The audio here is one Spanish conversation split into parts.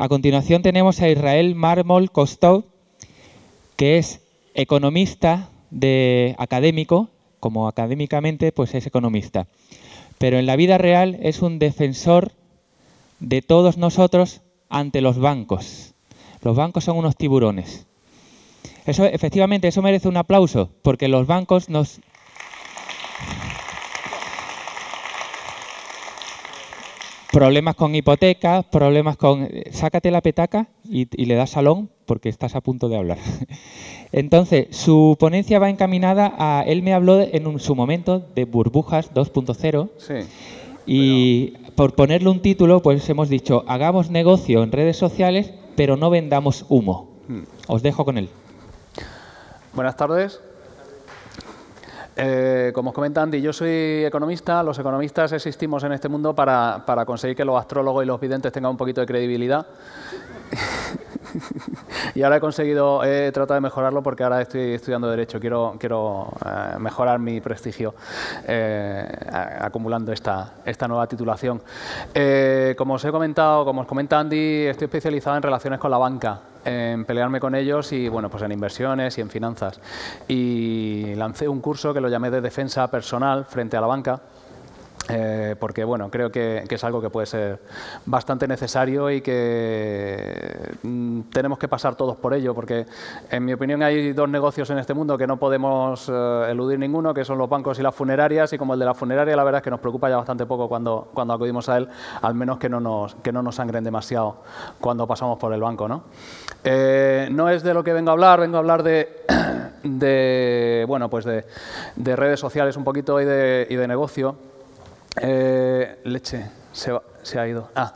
A continuación tenemos a Israel Marmol Kostov, que es economista de académico, como académicamente pues es economista. Pero en la vida real es un defensor de todos nosotros ante los bancos. Los bancos son unos tiburones. Eso, efectivamente, eso merece un aplauso, porque los bancos nos... Problemas con hipotecas, problemas con... Sácate la petaca y, le das salón porque estás a punto de hablar. Entonces, su ponencia va encaminada a... Él me habló en su momento de burbujas 2.0 sí, y por ponerle un título, pues hemos dicho, hagamos negocio en redes sociales, pero no vendamos humo. Hmm. Os dejo con él. Buenas tardes. Eh, como os comenta Andy, yo soy economista. Los economistas existimos en este mundo para, para conseguir que los astrólogos y los videntes tengan un poquito de credibilidad. y ahora he conseguido, he tratado de mejorarlo porque ahora estoy estudiando Derecho, quiero, quiero eh, mejorar mi prestigio eh, acumulando esta, esta nueva titulación. Como os he comentado, como os comenta Andy, estoy especializado en relaciones con la banca en pelearme con ellos y bueno pues en inversiones y en finanzas. Y lancé un curso que lo llamé de defensa personal frente a la banca eh, porque bueno, creo que, es algo que puede ser bastante necesario y que mm, tenemos que pasar todos por ello, porque en mi opinión hay dos negocios en este mundo que no podemos eh, eludir ninguno, que son los bancos y las funerarias, y como el de la funeraria la verdad es que nos preocupa ya bastante poco cuando, cuando acudimos a él, al menos que no nos, que no nos sangren demasiado cuando pasamos por el banco. ¿no? Eh, no es de lo que vengo a hablar, vengo a hablar de, de bueno, pues de, de, redes sociales un poquito y de, y de negocio. Eh, leche, se, ha ido. Ah,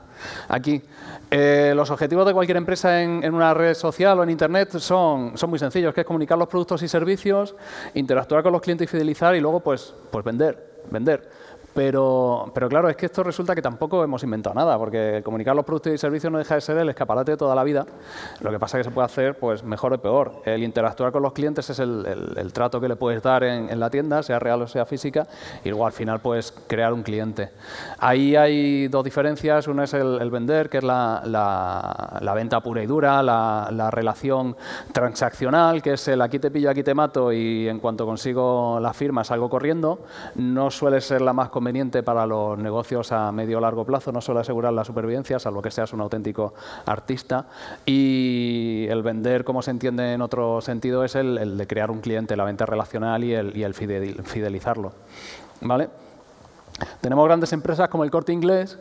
aquí. Eh, los objetivos de cualquier empresa en, una red social o en Internet son, son muy sencillos, que es comunicar los productos y servicios, interactuar con los clientes y fidelizar y luego pues, pues vender, vender. Pero, pero claro, es que esto resulta que tampoco hemos inventado nada, porque comunicar los productos y servicios no deja de ser el escaparate de toda la vida. Lo que pasa es que se puede hacer pues mejor o peor. El interactuar con los clientes es el, trato que le puedes dar en, la tienda, sea real o sea física, y luego al final puedes crear un cliente. Ahí hay dos diferencias. Una es el, vender, que es la, la, venta pura y dura, la, relación transaccional, que es el aquí te pillo, aquí te mato, y en cuanto consigo la firma salgo corriendo. No suele ser la más conveniente para los negocios a medio o largo plazo, no solo asegurar la supervivencia, salvo que seas un auténtico artista. Y el vender, como se entiende en otro sentido, es el, de crear un cliente, la venta relacional y el, y el fidelizarlo. ¿Vale? Tenemos grandes empresas como el Corte Inglés,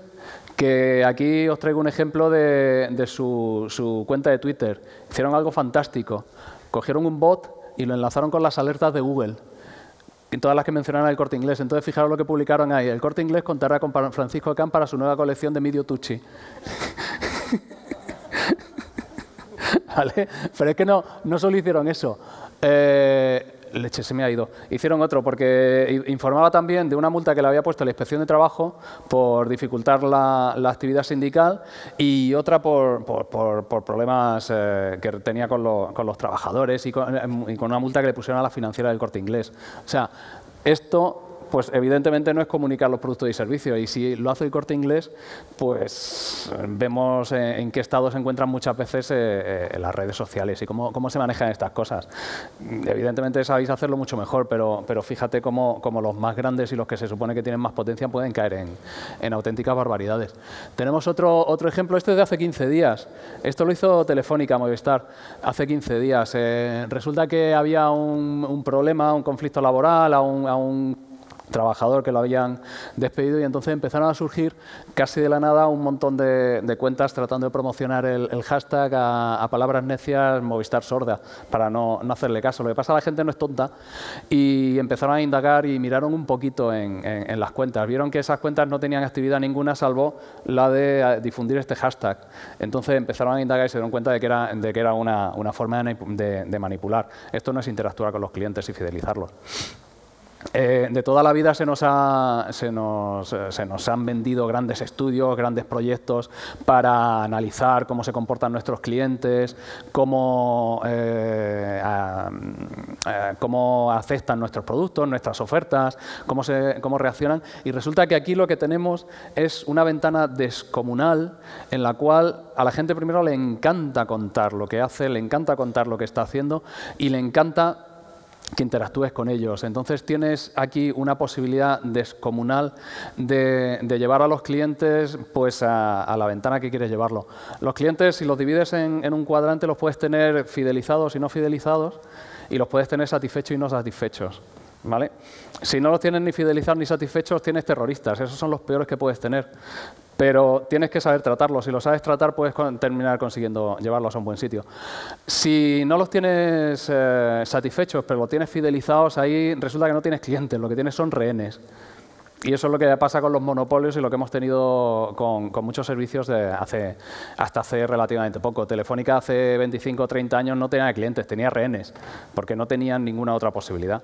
que aquí os traigo un ejemplo de, de su, su, cuenta de Twitter. Hicieron algo fantástico. Cogieron un bot y lo enlazaron con las alertas de Google todas las que mencionaron el Corte Inglés. Entonces, fijaros lo que publicaron ahí. El Corte Inglés contará con Francisco Can para su nueva colección de Medio Tucci. ¿Vale? Pero es que no, no solo hicieron eso. Eh, leche, se me ha ido. Hicieron otro porque informaba también de una multa que le había puesto la Inspección de Trabajo por dificultar la, actividad sindical y otra por, por, problemas eh, que tenía con, los trabajadores y con, y con una multa que le pusieron a la financiera del Corte Inglés. O sea, esto pues evidentemente no es comunicar los productos y servicios. Y si lo hace el corte inglés, pues vemos en qué estado se encuentran muchas veces eh, eh, las redes sociales y cómo, cómo, se manejan estas cosas. Evidentemente sabéis hacerlo mucho mejor, pero, pero fíjate cómo, cómo, los más grandes y los que se supone que tienen más potencia pueden caer en, en auténticas barbaridades. Tenemos otro, otro ejemplo, este es de hace 15 días. Esto lo hizo Telefónica Movistar hace 15 días. Eh, resulta que había un, problema, un conflicto laboral, a un trabajador que lo habían despedido y entonces empezaron a surgir casi de la nada un montón de, cuentas tratando de promocionar el, hashtag a, palabras necias Movistar sorda para no, hacerle caso. Lo que pasa la gente no es tonta y empezaron a indagar y miraron un poquito en, las cuentas. Vieron que esas cuentas no tenían actividad ninguna salvo la de eh, difundir este hashtag. Entonces empezaron a indagar y se dieron cuenta de que era, de que era una, forma de manipular. Esto no es interactuar con los clientes y fidelizarlos. Eh, de toda la vida se nos, se, nos, han vendido grandes estudios, grandes proyectos para analizar cómo se comportan nuestros clientes, cómo, eh, eh, cómo aceptan nuestros productos, nuestras ofertas, cómo, se, cómo reaccionan. Y resulta que aquí lo que tenemos es una ventana descomunal en la cual a la gente primero le encanta contar lo que hace, le encanta contar lo que está haciendo y le encanta que interactúes con ellos. Entonces tienes aquí una posibilidad descomunal de, llevar a los clientes pues, a, la ventana que quieres llevarlo. Los clientes, si los divides en, un cuadrante, los puedes tener fidelizados y no fidelizados, y los puedes tener satisfechos y no satisfechos. ¿Vale? Si no los tienes ni fidelizados ni satisfechos, tienes terroristas. Esos son los peores que puedes tener pero tienes que saber tratarlos. Si lo sabes tratar, puedes terminar consiguiendo llevarlos a un buen sitio. Si no los tienes eh, satisfechos, pero los tienes fidelizados, ahí resulta que no tienes clientes, lo que tienes son rehenes. Y eso es lo que pasa con los monopolios y lo que hemos tenido con, muchos servicios de hace, hasta hace relativamente poco. Telefónica hace 25 o 30 años no tenía clientes, tenía rehenes, porque no tenían ninguna otra posibilidad.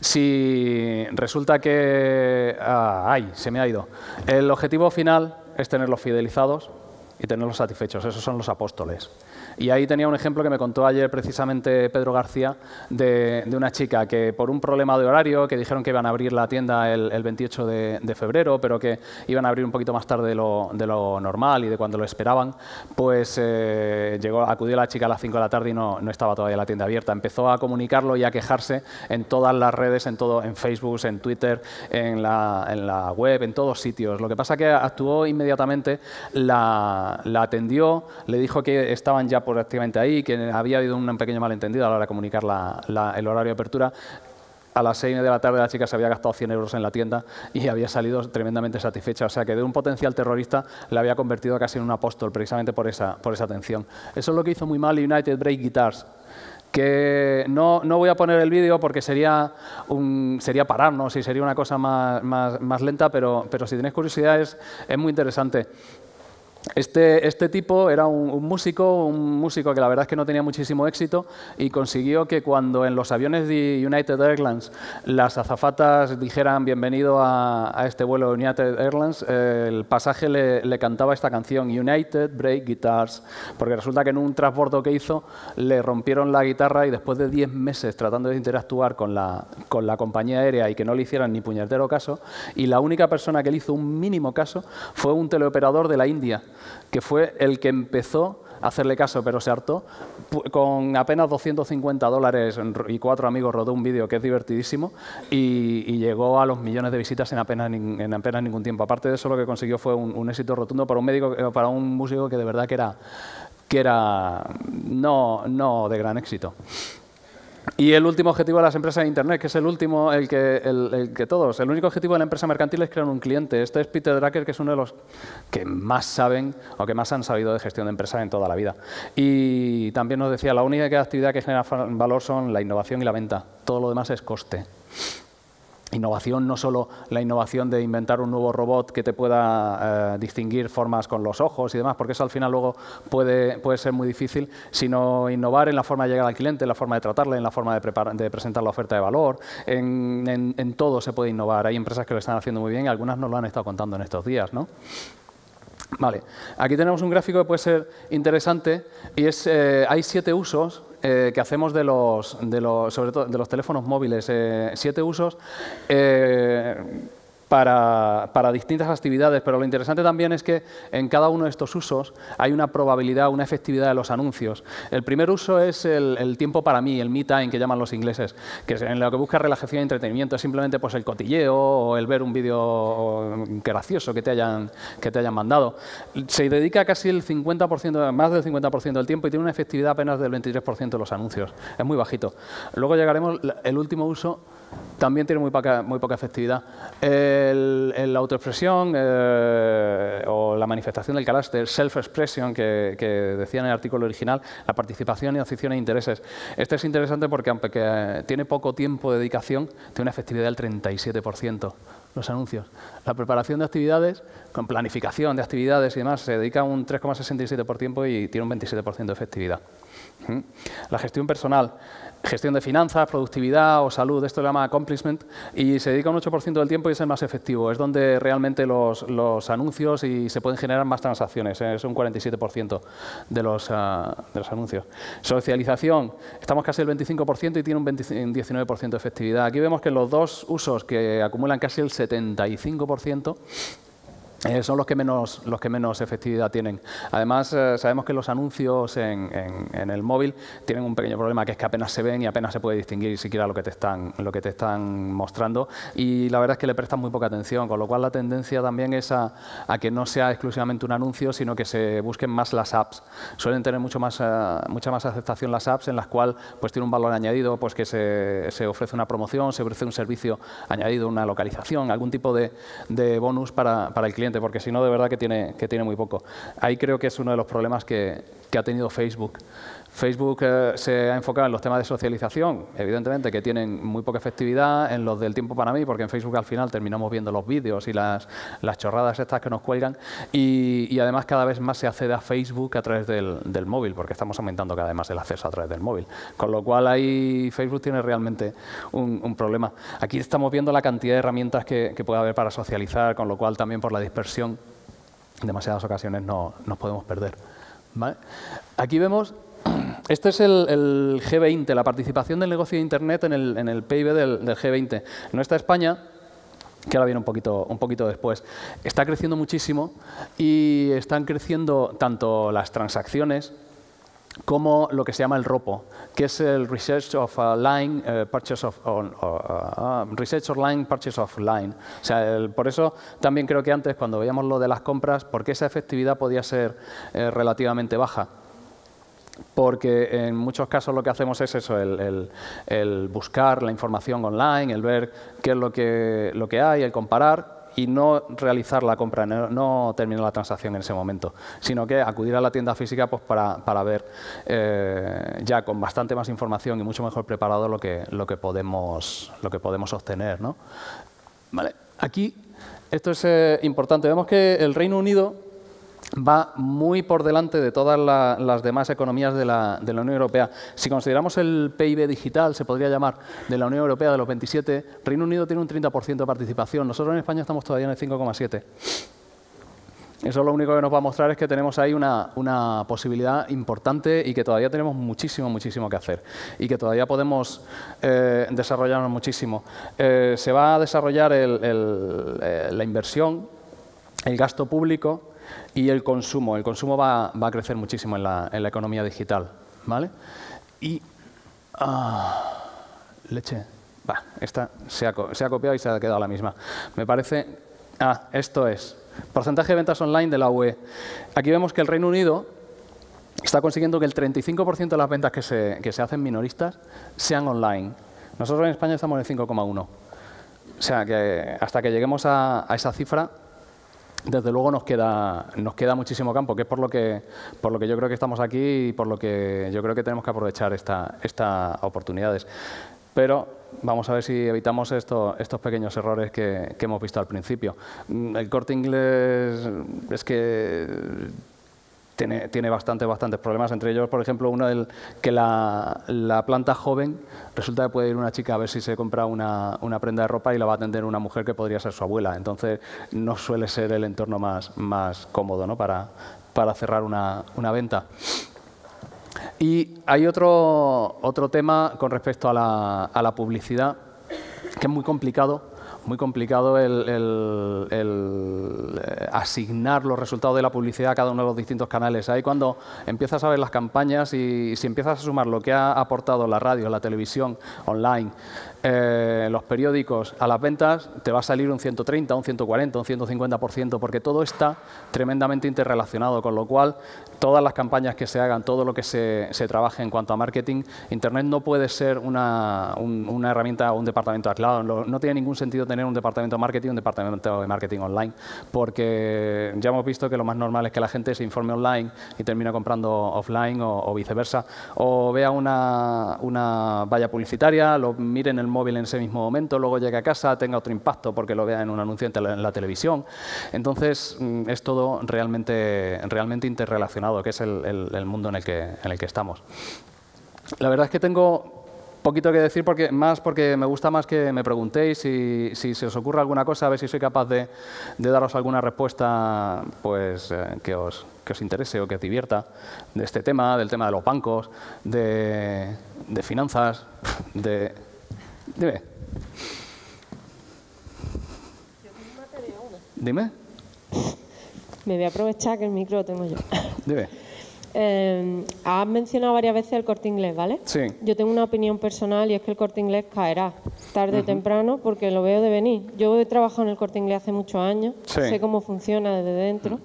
Si resulta que... Ah, ¡Ay! Se me ha ido. El objetivo final es tenerlos fidelizados y tenerlos satisfechos. Esos son los apóstoles. Y ahí tenía un ejemplo que me contó ayer precisamente Pedro García de, una chica que por un problema de horario, que dijeron que iban a abrir la tienda el, 28 de, febrero, pero que iban a abrir un poquito más tarde de lo, normal y de cuando lo esperaban, pues eh, llegó, acudió la chica a las 5 de la tarde y no, estaba todavía la tienda abierta. Empezó a comunicarlo y a quejarse en todas las redes, en, todo, en Facebook, en Twitter, en la, web, en todos sitios. Lo que pasa es que actuó inmediatamente, la atendió, le dijo que estaban ya prácticamente ahí, que había habido un pequeño malentendido a la hora de comunicar el horario de apertura. A las seis de la tarde la chica se había gastado 100 euros en la tienda y había salido tremendamente satisfecha. O sea que de un potencial terrorista le había convertido casi en un apóstol precisamente por esa, por esa atención. Eso es lo que hizo muy mal United Break Guitars que no, no, voy a poner el vídeo porque sería, un, sería pararnos y sería una cosa más, más, más lenta, pero, pero, si tenéis curiosidad es, es muy interesante. Este, este, tipo era un, músico, un músico que la verdad es que no tenía muchísimo éxito y consiguió que cuando en los aviones de United Airlines las azafatas dijeran bienvenido a, este vuelo de United Airlines, el pasaje le, cantaba esta canción, United Break Guitars, porque resulta que en un transbordo que hizo le rompieron la guitarra y después de 10 meses tratando de interactuar con la, con la compañía aérea y que no le hicieran ni puñetero caso, y la única persona que le hizo un mínimo caso fue un teleoperador de la India que fue el que empezó a hacerle caso, pero se hartó. Con apenas 250 dólares y cuatro amigos rodó un vídeo que es divertidísimo y, llegó a los millones de visitas en apenas, en apenas ningún tiempo. Aparte de eso, lo que consiguió fue un, éxito rotundo para un, médico, eh, para un músico que de verdad que era, que era no, no de gran éxito. Y el último objetivo de las empresas de Internet, que es el último, el que, todos, el único objetivo de la empresa mercantil es crear un cliente. Este es Peter Drucker, que es uno de los que más saben o que más han sabido de gestión de empresas en toda la vida. Y también nos decía, la única actividad que genera valor son la innovación y la venta. Todo lo demás es coste. Innovación no solo la innovación de inventar un nuevo robot que te pueda eh, distinguir formas con los ojos y demás, porque eso al final luego puede, puede ser muy difícil, sino innovar en la forma de llegar al cliente, en la forma de tratarle, en la forma de, de presentar la oferta de valor. En, en, todo se puede innovar. Hay empresas que lo están haciendo muy bien y algunas nos lo han estado contando en estos días. ¿no? Vale, aquí tenemos un gráfico que puede ser interesante y es, eh, hay siete usos eh, que hacemos de los, de los, sobre todo de los teléfonos móviles, eh, siete usos para, para, distintas actividades, pero lo interesante también es que en cada uno de estos usos hay una probabilidad, una efectividad de los anuncios. El primer uso es el, tiempo para mí, el me time que llaman los ingleses, que es en lo que busca relajación y entretenimiento, es simplemente pues, el cotilleo o el ver un vídeo gracioso que te, hayan, que te hayan mandado. Se dedica casi el 50%, más del 50% del tiempo y tiene una efectividad apenas del 23% de los anuncios. Es muy bajito. Luego llegaremos, el último uso también tiene muy poca, muy poca efectividad. El, la autoexpresión eh, o la manifestación del carácter, self-expression, que, decía en el artículo original, la participación y afición e intereses. Este es interesante porque, aunque tiene poco tiempo de dedicación, tiene una efectividad del 37%. los anuncios. La preparación de actividades, con planificación de actividades y demás, se dedica un 3,67% por tiempo y tiene un 27% de efectividad. La gestión personal, gestión de finanzas, productividad o salud, esto se llama accomplishment, y se dedica un 8% del tiempo y es el más efectivo. Es donde realmente los, anuncios y se pueden generar más transacciones, ¿eh? es un 47% de los, ah, de los anuncios. Socialización, estamos casi el 25% y tiene un, 19% de efectividad. Aquí vemos que los dos usos que acumulan casi el 75%, eh, son los que, menos, los que menos efectividad tienen. Además, eh, sabemos que los anuncios en, el móvil tienen un pequeño problema, que es que apenas se ven y apenas se puede distinguir siquiera lo que te están, lo que te están mostrando. Y la verdad es que le prestan muy poca atención, con lo cual la tendencia también es a, que no sea exclusivamente un anuncio, sino que se busquen más las apps. Suelen tener mucho más, eh, mucha más aceptación las apps en las cuales pues, tiene un valor añadido, pues que se, se, ofrece una promoción, se ofrece un servicio añadido, una localización, algún tipo de, de bonus para, para el cliente porque si no, de verdad que tiene, que tiene muy poco. Ahí creo que es uno de los problemas que, que ha tenido Facebook. Facebook eh, se ha enfocado en los temas de socialización, evidentemente que tienen muy poca efectividad, en los del tiempo para mí, porque en Facebook al final terminamos viendo los vídeos y las, las chorradas estas que nos cuelgan, y, además cada vez más se accede a Facebook a través del, del, móvil, porque estamos aumentando cada vez más el acceso a través del móvil. Con lo cual ahí Facebook tiene realmente un, un problema. Aquí estamos viendo la cantidad de herramientas que, que puede haber para socializar, con lo cual también por la dispersión en demasiadas ocasiones no, nos podemos perder. Aquí vemos, este es el, G20, la participación del negocio de Internet en el, PIB del, G20. No está España, que ahora viene un poquito, un poquito después. Está creciendo muchísimo y están creciendo tanto las transacciones como lo que se llama el ROPO, que es el Research of Line uh, of uh, uh, Research Online Purchase of Line. O sea, por eso también creo que antes cuando veíamos lo de las compras, porque esa efectividad podía ser eh, relativamente baja. Porque en muchos casos lo que hacemos es eso, el, el, buscar la información online, el ver qué es lo que, lo que hay, el comparar y no realizar la compra, no, terminar la transacción en ese momento, sino que acudir a la tienda física pues, para, para ver eh, ya con bastante más información y mucho mejor preparado lo que, lo que, podemos, lo que podemos obtener. ¿no? Vale. Aquí, esto es eh, importante, vemos que el Reino Unido va muy por delante de todas las demás economías de la, Unión Europea. Si consideramos el PIB digital, se podría llamar, de la Unión Europea, de los 27, Reino Unido tiene un 30% de participación. Nosotros en España estamos todavía en el 5,7%. Eso lo único que nos va a mostrar es que tenemos ahí una, posibilidad importante y que todavía tenemos muchísimo, muchísimo que hacer y que todavía podemos eh, desarrollarnos muchísimo. Eh, se va a desarrollar eh, la inversión, el gasto público, y el consumo. El consumo va, a crecer muchísimo en la, economía digital. ¿vale? Y... Ah, leche. Va, esta se ha, copiado y se ha quedado la misma. Me parece... Ah, esto es. Porcentaje de ventas online de la UE. Aquí vemos que el Reino Unido está consiguiendo que el 35% de las ventas que se, que se hacen minoristas sean online. Nosotros en España estamos en el 5,1. O sea que hasta que lleguemos a esa cifra desde luego nos queda, nos queda muchísimo campo, que es por lo que, por lo que yo creo que estamos aquí y por lo que yo creo que tenemos que aprovechar estas esta oportunidades. Pero vamos a ver si evitamos esto, estos pequeños errores que, que hemos visto al principio. El corte inglés es que tiene, tiene bastantes, bastantes problemas. Entre ellos, por ejemplo, uno del que la, la, planta joven resulta que puede ir una chica a ver si se compra una, una, prenda de ropa y la va a atender una mujer que podría ser su abuela. Entonces, no suele ser el entorno más, más cómodo ¿no? para, para cerrar una, una venta. Y hay otro, otro tema con respecto a la, a la publicidad que es muy complicado muy complicado el, eh, asignar los resultados de la publicidad a cada uno de los distintos canales. Ahí cuando empiezas a ver las campañas y si empiezas a sumar lo que ha aportado la radio, la televisión, online, eh, los periódicos a las ventas, te va a salir un 130, un 140, un 150%, porque todo está tremendamente interrelacionado, con lo cual todas las campañas que se hagan, todo lo que se, trabaje en cuanto a marketing, Internet no puede ser una, una herramienta o un departamento aislado. No, tiene ningún sentido tener un departamento de marketing, un departamento de marketing online, porque ya hemos visto que lo más normal es que la gente se informe online y termine comprando offline o, viceversa, o vea una, una, valla publicitaria, lo mire en el móvil en ese mismo momento, luego llegue a casa, tenga otro impacto porque lo vea en un anuncio en, la televisión. Entonces, mm, es todo realmente, realmente interrelacionado, que es el, mundo en el, que, en el que estamos. La verdad es que tengo poquito que decir, porque, más porque me gusta más que me preguntéis si, si se os ocurre alguna cosa, a ver si soy capaz de, daros alguna respuesta pues, eh, que, os, que os interese o que os divierta de este tema, del tema de los bancos, de, de finanzas, de... Dime. Dime. Me voy a aprovechar que el micro lo tengo yo. Dime. Eh, has mencionado varias veces el corte inglés, ¿vale? Sí. Yo tengo una opinión personal y es que el corte inglés caerá tarde o temprano porque lo veo de venir. Yo he trabajado en el corte inglés hace muchos años, sé cómo funciona desde dentro.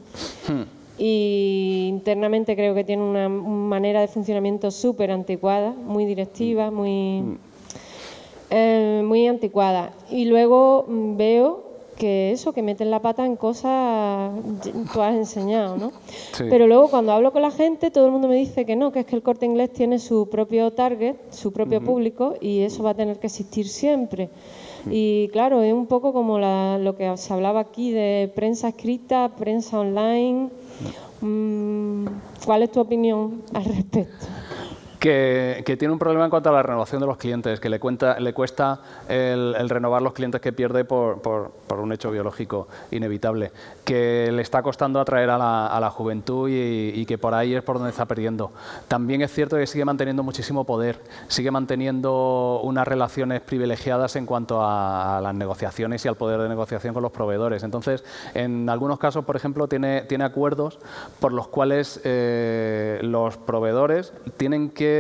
Y internamente creo que tiene una manera de funcionamiento súper anticuada, muy directiva, muy, eh, muy anticuada. Y luego mm, veo que eso, que meten la pata en cosas tú has enseñado, ¿no? Pero luego cuando hablo con la gente, todo el mundo me dice que no, que es que el corte inglés tiene su propio target, su propio público, y eso va a tener que existir siempre. Y claro, es un poco como lo que se hablaba aquí de prensa escrita, prensa online. Mm, ¿Cuál es tu opinión al respecto? Que, tiene un problema en cuanto a la renovación de los clientes, que le, cuenta, le cuesta el, renovar los clientes que pierde por, un hecho biológico inevitable, que le está costando atraer a la, juventud y, que por ahí es por donde está perdiendo. También es cierto que sigue manteniendo muchísimo poder, sigue manteniendo unas relaciones privilegiadas en cuanto a, las negociaciones y al poder de negociación con los proveedores. Entonces, en algunos casos, por ejemplo, tiene, tiene acuerdos por los cuales eh, los proveedores tienen que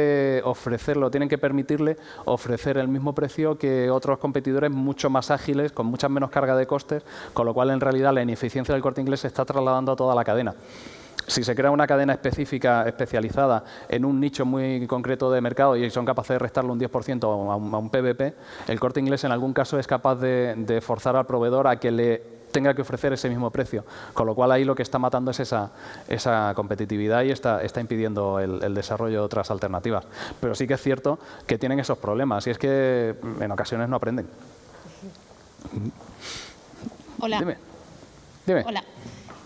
ofrecerlo, tienen que permitirle ofrecer el mismo precio que otros competidores mucho más ágiles, con mucha menos carga de costes, con lo cual en realidad la ineficiencia del corte inglés se está trasladando a toda la cadena. Si se crea una cadena específica, especializada en un nicho muy concreto de mercado y son capaces de restarle un 10% a un, PVP, el corte inglés en algún caso es capaz de forzar al proveedor a que le tenga que ofrecer ese mismo precio. Con lo cual ahí lo que está matando es esa, esa competitividad y está, está impidiendo el, desarrollo de otras alternativas. Pero sí que es cierto que tienen esos problemas y es que en ocasiones no aprenden. Hola. Dime. Dime. Hola.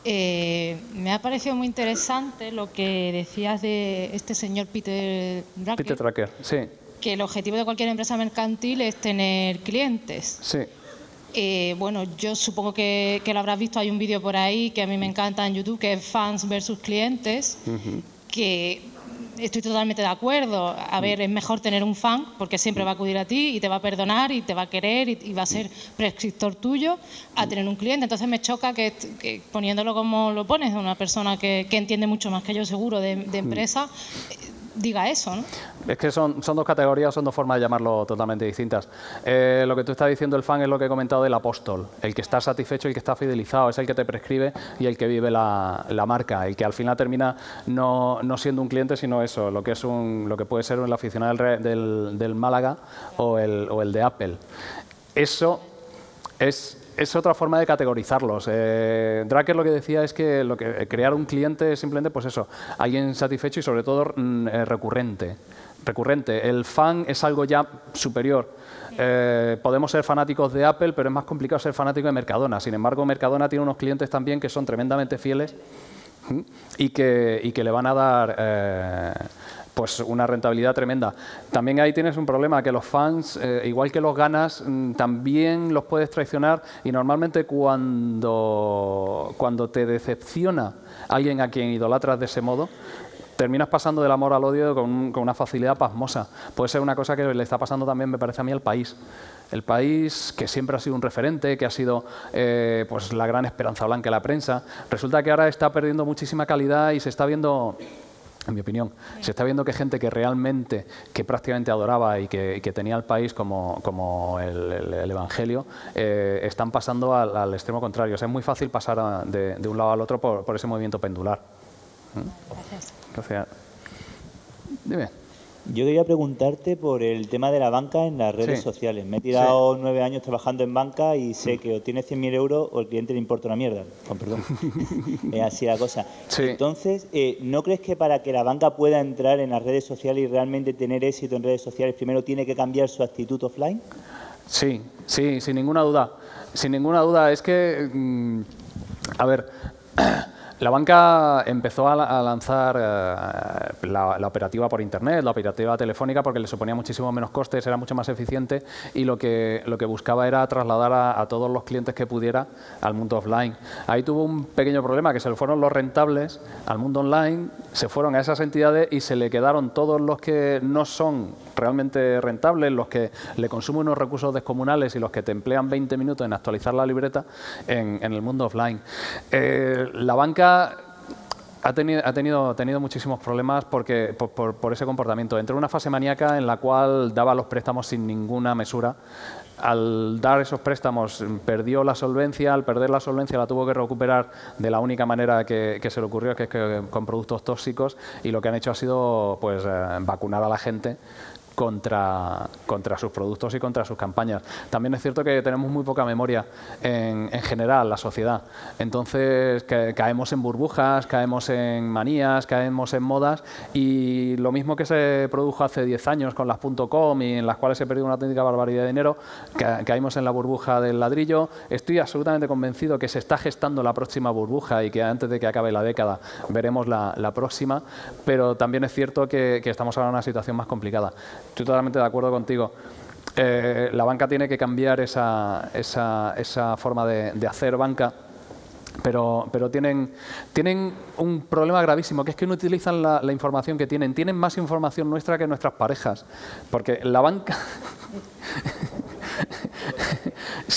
Eh, me ha parecido muy interesante lo que decías de este señor Peter Drucker. Peter Drucker, sí. Que el objetivo de cualquier empresa mercantil es tener clientes. Sí. Eh, bueno, yo supongo que, lo habrás visto, hay un vídeo por ahí que a mí me encanta en YouTube, que es fans versus clientes, que estoy totalmente de acuerdo. A ver, es mejor tener un fan porque siempre va a acudir a ti y te va a perdonar y te va a querer y, va a ser prescriptor tuyo a tener un cliente. Entonces me choca que, poniéndolo como lo pones, una persona que, entiende mucho más que yo seguro de, de empresa, diga eso, ¿no? Es que son, son dos categorías, son dos formas de llamarlo totalmente distintas. Eh, lo que tú estás diciendo, el fan, es lo que he comentado del apóstol, el que está satisfecho, el que está fidelizado, es el que te prescribe y el que vive la, marca, el que al final termina no, siendo un cliente, sino eso, lo que, es un, lo que puede ser el aficionado del, del, Málaga o el, o el de Apple. Eso es es otra forma de categorizarlos. Eh, lo que decía es que, lo que crear un cliente es simplemente, pues eso, alguien satisfecho y sobre todo mm, eh, recurrente. Recurrente. El fan es algo ya superior. Eh, podemos ser fanáticos de Apple, pero es más complicado ser fanático de Mercadona. Sin embargo, Mercadona tiene unos clientes también que son tremendamente fieles y que, y que le van a dar eh, pues una rentabilidad tremenda. También ahí tienes un problema, que los fans, eh, igual que los ganas, mm, también los puedes traicionar y normalmente cuando, cuando te decepciona alguien a quien idolatras de ese modo, terminas pasando del amor al odio con, una facilidad pasmosa. Puede ser una cosa que le está pasando también, me parece a mí, al país. El país que siempre ha sido un referente, que ha sido eh, pues la gran esperanza blanca de la prensa, resulta que ahora está perdiendo muchísima calidad y se está viendo en mi opinión. Se está viendo que gente que realmente, que prácticamente adoraba y que, tenía el país como, como el, Evangelio, eh, están pasando al, extremo contrario. es muy fácil pasar de, un lado al otro por, ese movimiento pendular. Gracias. Gracias. Dime. Yo quería preguntarte por el tema de la banca en las redes sociales. Me he tirado nueve años trabajando en banca y sé que o tiene 100.000 euros o el cliente le importa una mierda. Con perdón. es así la cosa. Entonces, eh, ¿no crees que para que la banca pueda entrar en las redes sociales y realmente tener éxito en redes sociales, primero tiene que cambiar su actitud offline? Sí, sí, sin ninguna duda. Sin ninguna duda. Es que, mm, a ver... La banca empezó a, lanzar eh, la, operativa por Internet, la operativa telefónica, porque le suponía muchísimo menos costes, era mucho más eficiente y lo que, lo que buscaba era trasladar a, todos los clientes que pudiera al mundo offline. Ahí tuvo un pequeño problema, que se le fueron los rentables al mundo online, se fueron a esas entidades y se le quedaron todos los que no son realmente rentables, los que le consumen unos recursos descomunales y los que te emplean 20 minutos en actualizar la libreta en, el mundo offline. Eh, la banca ha tenido, ha tenido, muchísimos problemas porque, por, ese comportamiento. Entró en una fase maníaca en la cual daba los préstamos sin ninguna mesura. Al dar esos préstamos perdió la solvencia, al perder la solvencia la tuvo que recuperar de la única manera que, se le ocurrió, que es que con productos tóxicos, y lo que han hecho ha sido pues, eh, vacunar a la gente contra, contra sus productos y contra sus campañas. También es cierto que tenemos muy poca memoria en, en general, la sociedad. Entonces caemos en burbujas, caemos en manías, caemos en modas y lo mismo que se produjo hace 10 años con las .com y en las cuales se perdió una auténtica barbaridad de dinero, caímos en la burbuja del ladrillo. Estoy absolutamente convencido que se está gestando la próxima burbuja y que antes de que acabe la década veremos la, próxima, pero también es cierto que estamos ahora en una situación más complicada. Estoy totalmente de acuerdo contigo. Eh, la banca tiene que cambiar esa, esa, esa forma de, hacer banca, pero, pero tienen, tienen, un problema gravísimo, que es que no utilizan la, información que tienen. Tienen más información nuestra que nuestras parejas, porque la banca...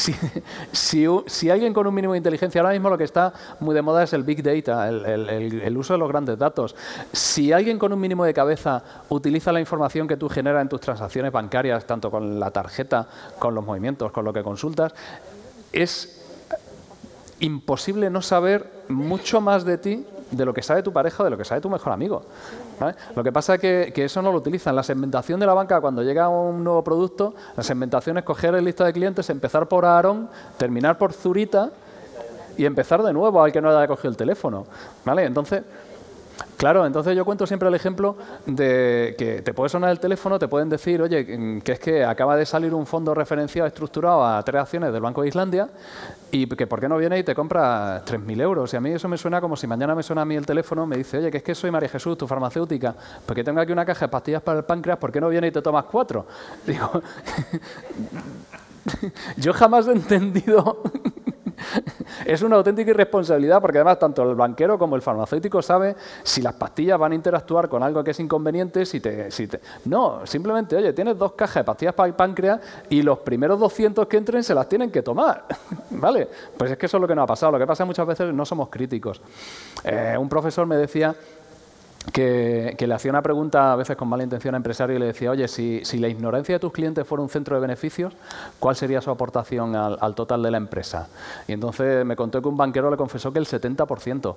si, alguien con un mínimo de inteligencia, ahora mismo lo que está muy de moda es el Big Data, el, uso de los grandes datos. Si alguien con un mínimo de cabeza utiliza la información que tú generas en tus transacciones bancarias, tanto con la tarjeta, con los movimientos, con lo que consultas, es imposible no saber mucho más de ti de lo que sabe tu pareja o de lo que sabe tu mejor amigo. Lo que pasa es que, eso no lo utilizan. La segmentación de la banca, cuando llega un nuevo producto, la segmentación es coger el lista de clientes, empezar por Aarón, terminar por Zurita y empezar de nuevo al que no haya cogido el teléfono. ¿vale? Entonces, Claro, entonces yo cuento siempre el ejemplo de que te puede sonar el teléfono, te pueden decir, oye, que es que acaba de salir un fondo referenciado estructurado a tres acciones del Banco de Islandia y que por qué no viene y te compra 3.000 euros. Y a mí eso me suena como si mañana me suena a mí el teléfono, me dice, oye, que es que soy María Jesús, tu farmacéutica, porque tengo aquí una caja de pastillas para el páncreas, ¿por qué no viene y te tomas cuatro? Digo, yo jamás he entendido es una auténtica irresponsabilidad porque además tanto el banquero como el farmacéutico sabe si las pastillas van a interactuar con algo que es inconveniente, si te, si te... No, simplemente, oye, tienes dos cajas de pastillas para el páncreas y los primeros 200 que entren se las tienen que tomar, ¿vale? Pues es que eso es lo que nos ha pasado. Lo que pasa muchas veces no somos críticos. Eh, un profesor me decía que, le hacía una pregunta a veces con mala intención a empresario y le decía, oye, si, la ignorancia de tus clientes fuera un centro de beneficios, ¿cuál sería su aportación al, al total de la empresa? Y entonces me contó que un banquero le confesó que el 70%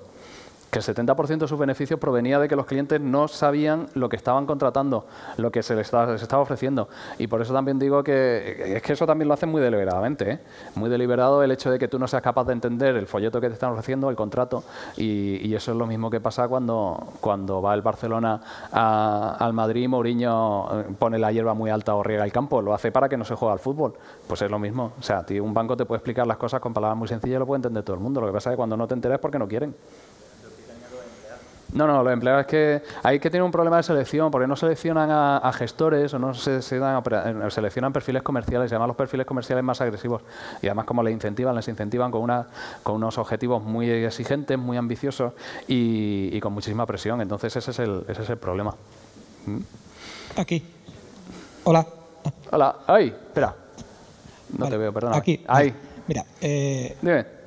que el 70% de sus beneficios provenía de que los clientes no sabían lo que estaban contratando, lo que se les estaba, ofreciendo. Y por eso también digo que es que eso también lo hacen muy deliberadamente, ¿eh? muy deliberado el hecho de que tú no seas capaz de entender el folleto que te están ofreciendo, el contrato, y, eso es lo mismo que pasa cuando, cuando va el Barcelona al Madrid, Mourinho eh, pone la hierba muy alta o riega el campo, lo hace para que no se juegue al fútbol. Pues es lo mismo. O sea, un banco te puede explicar las cosas con palabras muy sencillas y lo puede entender todo el mundo. Lo que pasa es que cuando no te enteras es porque no quieren. No, no, los empleados es que hay que tener un problema de selección, porque no seleccionan a, gestores o no se, eh, seleccionan perfiles comerciales, y además los perfiles comerciales más agresivos. Y además como les incentivan, les incentivan con, una, con unos objetivos muy exigentes, muy ambiciosos y, con muchísima presión. Entonces ese es el, ese es el problema. ¿Mm? Aquí. Hola. Hola. Ay, espera. No te veo, perdona. Aquí. Ahí. Mira, eh,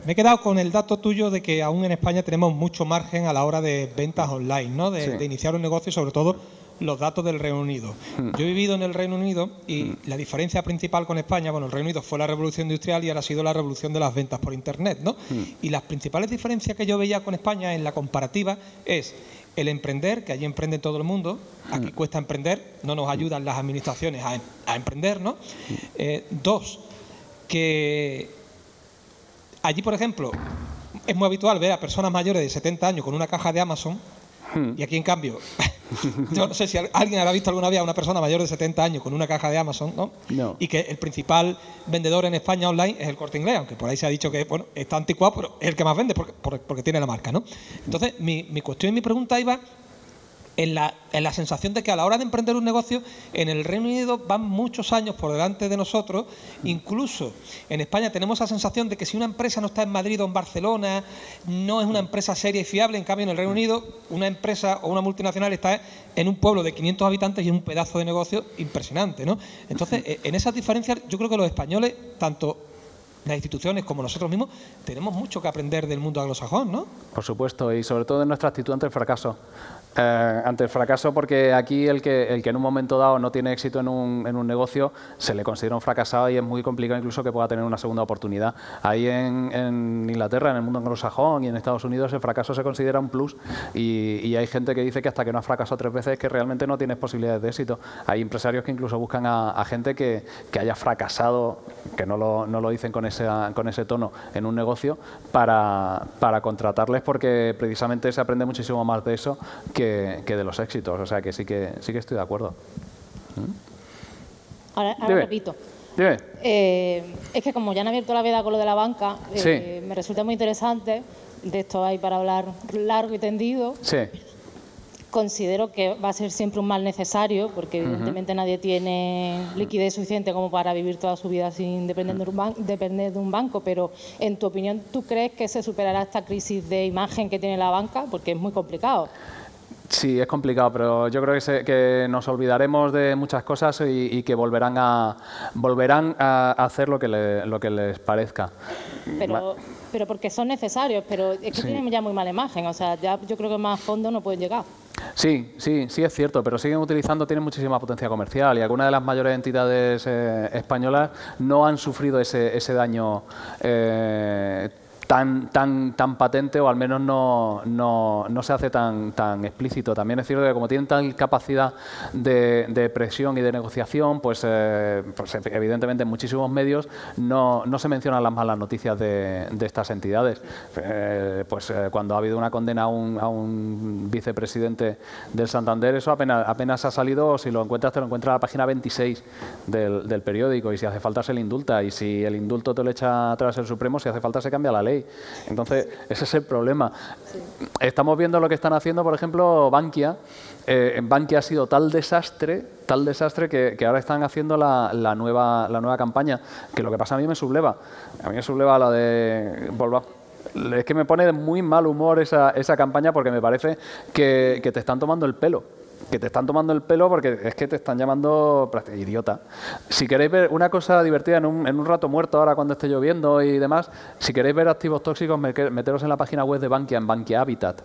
me he quedado con el dato tuyo de que aún en España tenemos mucho margen a la hora de ventas online, ¿no? de, iniciar un negocio y sobre todo los datos del Reino Unido. Hmm. Yo he vivido en el Reino Unido y hmm. la diferencia principal con España, bueno, el Reino Unido fue la revolución industrial y ahora ha sido la revolución de las ventas por Internet, ¿no? Hmm. Y las principales diferencias que yo veía con España en la comparativa es el emprender, que allí emprende todo el mundo, aquí cuesta emprender, no nos ayudan las administraciones a, emprender, ¿no? Eh, dos, que allí, por ejemplo, es muy habitual ver a personas mayores de 70 años con una caja de Amazon hmm. y aquí, en cambio, yo no sé si alguien habrá visto alguna vez a una persona mayor de 70 años con una caja de Amazon, ¿no? Y que el principal vendedor en España online es el Corte Inglés, aunque por ahí se ha dicho que bueno, está anticuado, pero es el que más vende porque, porque, tiene la marca, ¿no? Entonces, mi, mi cuestión y mi pregunta iba en la, en la, sensación de que a la hora de emprender un negocio, en el Reino Unido van muchos años por delante de nosotros. Incluso en España tenemos la sensación de que si una empresa no está en Madrid o en Barcelona, no es una empresa seria y fiable. En cambio, en el Reino Unido, una empresa o una multinacional está en un pueblo de 500 habitantes y es un pedazo de negocio impresionante. ¿no? Entonces, e, en esas diferencias, yo creo que los españoles, tanto las instituciones como nosotros mismos, tenemos mucho que aprender del mundo anglosajón, ¿no? Por supuesto, y sobre todo en nuestra actitud ante el fracaso. Eh, ante el fracaso porque aquí el que, el que en un momento dado no tiene éxito en un, en un, negocio se le considera un fracasado y es muy complicado incluso que pueda tener una segunda oportunidad. Ahí en, en Inglaterra, en el mundo anglosajón y en Estados Unidos el fracaso se considera un plus y, y, hay gente que dice que hasta que no ha fracasado tres veces que realmente no tienes posibilidades de éxito. Hay empresarios que incluso buscan a, a gente que, que, haya fracasado, que no lo, no lo dicen con ese, con ese tono en un negocio para, para contratarles porque precisamente se aprende muchísimo más de eso que que, de los éxitos. O sea que sí que, sí que estoy de acuerdo. ¿Mm? Ahora, repito. Eh, es que como ya han abierto la veda con lo de la banca, eh, me resulta muy interesante, de esto hay para hablar largo y tendido. Sí. Considero que va a ser siempre un mal necesario, porque evidentemente nadie tiene liquidez suficiente como para vivir toda su vida sin depender de, un depender de un banco, pero en tu opinión, ¿tú crees que se superará esta crisis de imagen que tiene la banca? Porque es muy complicado. Sí, es complicado, pero yo creo que, que nos olvidaremos de muchas cosas y, que volverán a volverán a hacer lo que, lo que les parezca. Pero, pero porque son necesarios, pero es que tienen ya muy mala imagen, o sea, ya yo creo que más fondo no pueden llegar. Sí, sí, sí es cierto, pero siguen utilizando, tienen muchísima potencia comercial y algunas de las mayores entidades eh, españolas no han sufrido ese, ese daño eh, tan, tan, tan patente o al menos no, no, no, se hace tan, tan explícito. También es cierto que como tienen tal capacidad de, de presión y de negociación, pues, eh, pues evidentemente en muchísimos medios no, no, se mencionan las malas noticias de, de estas entidades. Eh, pues eh, cuando ha habido una condena a un, a un, vicepresidente del Santander, eso apenas, apenas ha salido, si lo encuentras te lo encuentras a la página 26 del, del periódico y si hace falta se le indulta y si el indulto te lo echa atrás el Supremo, si hace falta se cambia la ley. Entonces, ese es el problema. Estamos viendo lo que están haciendo, por ejemplo, Bankia. Eh, en Bankia ha sido tal desastre, tal desastre que, ahora están haciendo la, nueva, la nueva campaña, que lo que pasa a mí me subleva. A mí me subleva la de... Es que me pone de muy mal humor esa, esa campaña porque me parece que te están tomando el pelo que te están tomando el pelo porque es que te están llamando idiota. Si queréis ver una cosa divertida en un, en un rato muerto ahora cuando esté lloviendo y demás, si queréis ver activos tóxicos, meteros en la página web de Bankia, en Bankia Habitat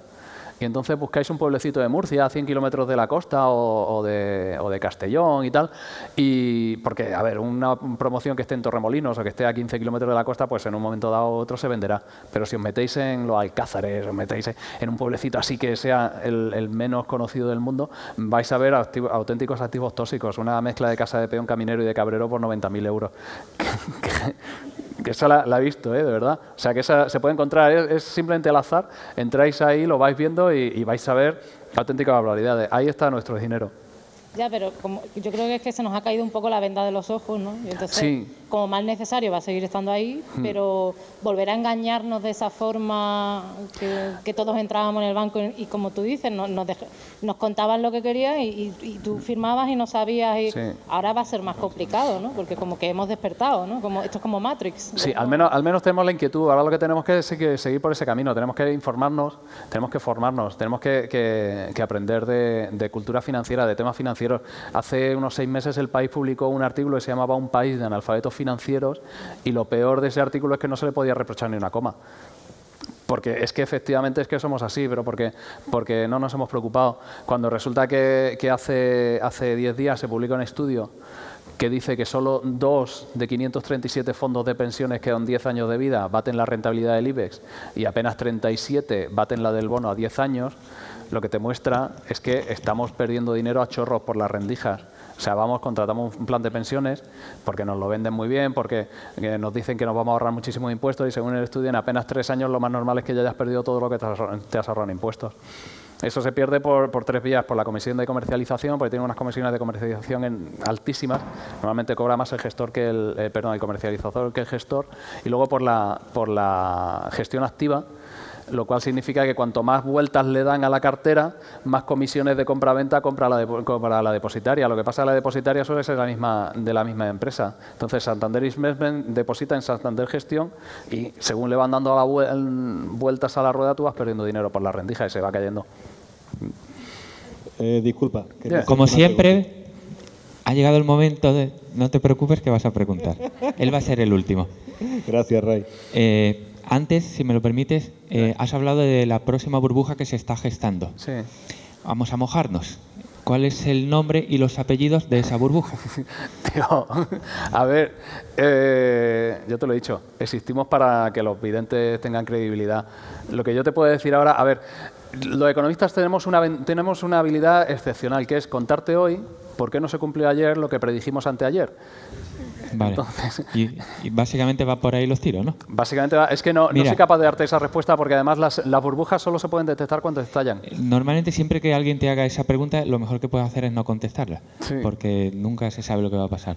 y entonces buscáis un pueblecito de Murcia a 100 kilómetros de la costa o, de, o, de, Castellón y tal, y porque, a ver, una promoción que esté en Torremolinos o que esté a 15 kilómetros de la costa, pues en un momento dado otro se venderá, pero si os metéis en los Alcázares, os metéis en un pueblecito así que sea el, menos conocido del mundo, vais a ver auténticos activos tóxicos, una mezcla de casa de peón caminero y de cabrero por 90.000 euros. que esa la, he visto, ¿eh? de verdad. O sea, que esa se puede encontrar, es, simplemente al azar, entráis ahí, lo vais viendo y, y vais a ver auténticas barbaridades. Ahí está nuestro dinero. Ya, pero como, yo creo que es que se nos ha caído un poco la venda de los ojos, ¿no? Y entonces, como más necesario, va a seguir estando ahí, hmm. pero volver a engañarnos de esa forma que, todos entrábamos en el banco y, como tú dices, nos, nos, contaban lo que querías y, tú firmabas y no sabías. Y Ahora va a ser más complicado, ¿no? Porque como que hemos despertado, ¿no? Como, esto es como Matrix. Sí, al menos, al menos tenemos la inquietud. Ahora lo que tenemos que es que seguir por ese camino. Tenemos que informarnos, tenemos que formarnos, tenemos que, que aprender de, de cultura financiera, de temas financieros Hace unos seis meses el país publicó un artículo que se llamaba Un país de analfabetos financieros y lo peor de ese artículo es que no se le podía reprochar ni una coma porque es que efectivamente es que somos así, pero porque, porque no nos hemos preocupado. Cuando resulta que, que hace 10 días se publica un estudio que dice que solo dos de 537 fondos de pensiones que dan 10 años de vida baten la rentabilidad del IBEX y apenas 37 baten la del bono a 10 años, lo que te muestra es que estamos perdiendo dinero a chorros por las rendijas. O sea, vamos, contratamos un plan de pensiones porque nos lo venden muy bien, porque eh, nos dicen que nos vamos a ahorrar muchísimos impuestos y según el estudio en apenas tres años lo más normal es que ya hayas perdido todo lo que te has ahorrado en impuestos. Eso se pierde por, tres vías, por la comisión de comercialización, porque tiene unas comisiones de comercialización altísimas, normalmente cobra más el gestor que el, eh, perdón, el comercializador que el gestor, y luego por la, por la gestión activa, lo cual significa que cuanto más vueltas le dan a la cartera, más comisiones de compra-venta compra la, compra la depositaria. Lo que pasa es que la depositaria suele ser la misma, de la misma empresa. Entonces, Santander Investment deposita en Santander Gestión y según le van dando la vueltas a la rueda, tú vas perdiendo dinero por la rendija y se va cayendo. Eh, disculpa. Como siempre, ha llegado el momento de... No te preocupes que vas a preguntar. Él va a ser el último. Gracias, Ray. Eh, antes, si me lo permites, eh, has hablado de la próxima burbuja que se está gestando. Sí. Vamos a mojarnos. ¿Cuál es el nombre y los apellidos de esa burbuja? Tío, a ver, eh, yo te lo he dicho, existimos para que los videntes tengan credibilidad. Lo que yo te puedo decir ahora, a ver, los economistas tenemos una, tenemos una habilidad excepcional, que es contarte hoy por qué no se cumplió ayer lo que predijimos anteayer. Vale. y, básicamente va por ahí los tiros, ¿no? Básicamente va, es que no, no, soy capaz de darte esa respuesta porque además las, las, burbujas solo se pueden detectar cuando estallan. Normalmente siempre que alguien te haga esa pregunta, lo mejor que puedes hacer es no contestarla, porque nunca se sabe lo que va a pasar.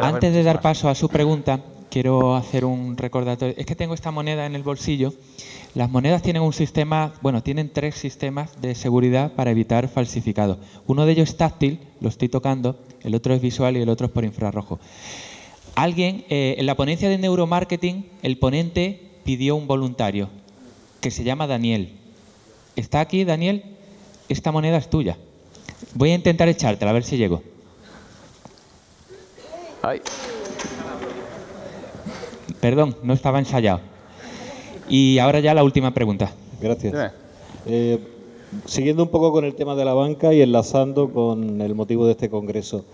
Antes de dar paso a su pregunta, quiero hacer un recordatorio. Es que tengo esta moneda en el bolsillo. Las monedas tienen un sistema, bueno, tienen tres sistemas de seguridad para evitar falsificado. Uno de ellos es táctil, lo estoy tocando, el otro es visual y el otro es por infrarrojo. Alguien, eh, en la ponencia de neuromarketing, el ponente pidió un voluntario que se llama Daniel. ¿Está aquí, Daniel? Esta moneda es tuya. Voy a intentar echártela, a ver si llego. Perdón, no estaba ensayado. Y ahora ya la última pregunta. Gracias. Eh, siguiendo un poco con el tema de la banca y enlazando con el motivo de este congreso.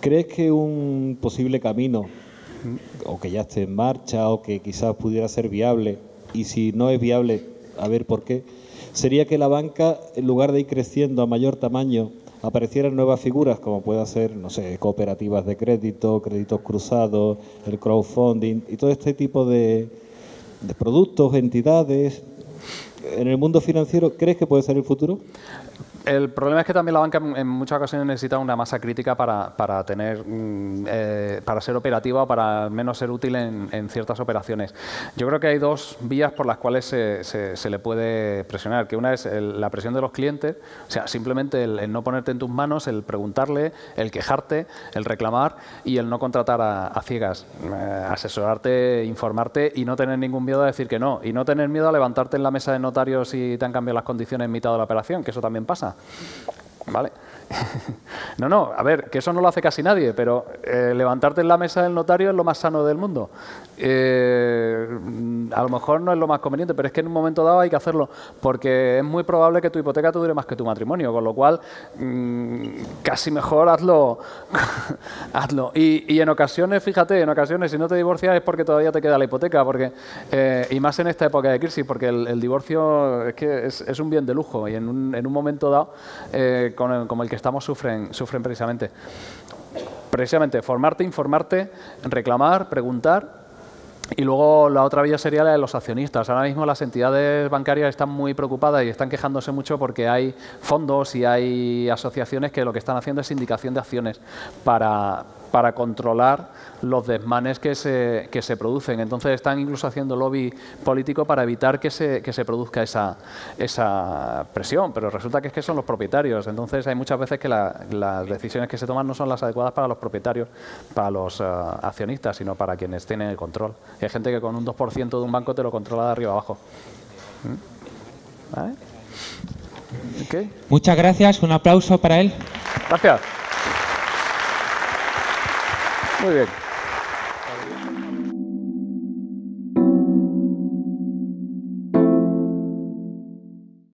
¿Crees que un posible camino, o que ya esté en marcha, o que quizás pudiera ser viable, y si no es viable, a ver por qué, sería que la banca, en lugar de ir creciendo a mayor tamaño, aparecieran nuevas figuras, como pueda ser, no sé, cooperativas de crédito, créditos cruzados, el crowdfunding y todo este tipo de, de productos, entidades. ¿En el mundo financiero crees que puede ser el futuro? El problema es que también la banca en muchas ocasiones necesita una masa crítica para, para tener, mm, eh, para ser operativa o para menos ser útil en, ciertas operaciones. Yo creo que hay dos vías por las cuales se, se, le puede presionar, que una es la presión de los clientes, o sea, simplemente el, no ponerte en tus manos, el preguntarle, el quejarte, el reclamar y el no contratar a, ciegas, eh, asesorarte, informarte y no tener ningún miedo a decir que no, y no tener miedo a levantarte en la mesa de notarios si te han cambiado las condiciones en mitad de la operación, que eso también pasa. ¿Vale? no, no, a ver, que eso no lo hace casi nadie, pero eh, levantarte en la mesa del notario es lo más sano del mundo. Eh, a lo mejor no es lo más conveniente, pero es que en un momento dado hay que hacerlo, porque es muy probable que tu hipoteca te dure más que tu matrimonio, con lo cual mm, casi mejor hazlo. hazlo. Y, en ocasiones, fíjate, en ocasiones si no te divorcias es porque todavía te queda la hipoteca, porque eh, y más en esta época de crisis, porque el, divorcio es que es, un bien de lujo y en un, en un momento dado, con como el que estamos sufren, sufren precisamente. Precisamente, formarte, informarte, reclamar, preguntar y luego la otra vía sería la de los accionistas. Ahora mismo las entidades bancarias están muy preocupadas y están quejándose mucho porque hay fondos y hay asociaciones que lo que están haciendo es indicación de acciones para, para controlar los desmanes que se, que se producen. Entonces están incluso haciendo lobby político para evitar que se, que se produzca esa, esa presión, pero resulta que es que son los propietarios. Entonces hay muchas veces que las decisiones que se toman no son las adecuadas para los propietarios, para los eh, accionistas, sino para quienes tienen el control. hay gente que con un 2% de un banco te lo controla de arriba abajo. ¿Mm? Muchas gracias. Un aplauso para él. Gracias. Muy bien.